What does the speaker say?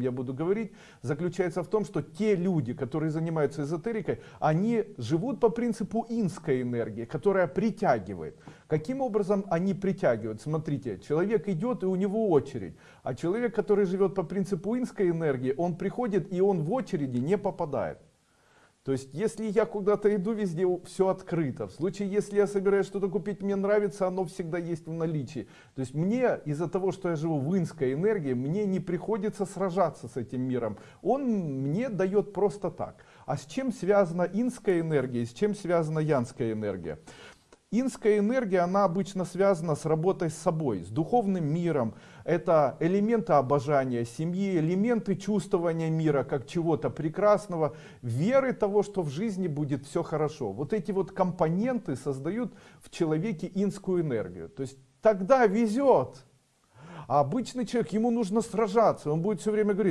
я буду говорить, заключается в том, что те люди, которые занимаются эзотерикой, они живут по принципу инской энергии, которая притягивает. Каким образом они притягивают? Смотрите, человек идет и у него очередь, а человек, который живет по принципу инской энергии, он приходит и он в очереди не попадает. То есть, если я куда-то иду, везде все открыто. В случае, если я собираюсь что-то купить, мне нравится, оно всегда есть в наличии. То есть, мне из-за того, что я живу в инской энергии, мне не приходится сражаться с этим миром. Он мне дает просто так. А с чем связана инская энергия, с чем связана янская энергия? Инская энергия, она обычно связана с работой с собой, с духовным миром. Это элементы обожания семьи, элементы чувствования мира как чего-то прекрасного, веры того, что в жизни будет все хорошо. Вот эти вот компоненты создают в человеке инскую энергию. То есть тогда везет. А обычный человек, ему нужно сражаться, он будет все время говорить,